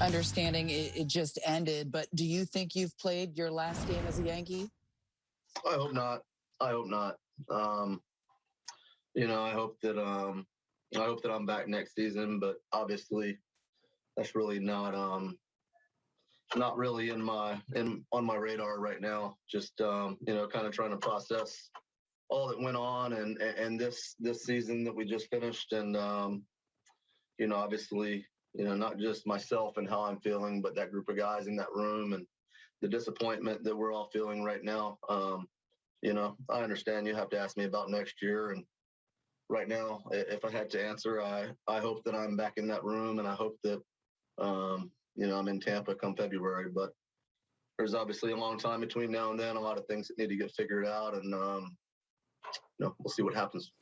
understanding it, it just ended, but do you think you've played your last game as a Yankee? I hope not. I hope not. Um, you know, I hope that um, I hope that I'm back next season, but obviously, that's really not um, not really in my in on my radar right now. Just um, you know, kind of trying to process all that went on and and this this season that we just finished, and um, you know, obviously, you know, not just myself and how I'm feeling, but that group of guys in that room and the disappointment that we're all feeling right now. Um, you know, I understand you have to ask me about next year and right now, if I had to answer, I, I hope that I'm back in that room and I hope that, um, you know, I'm in Tampa come February, but there's obviously a long time between now and then, a lot of things that need to get figured out and, um, you know, we'll see what happens.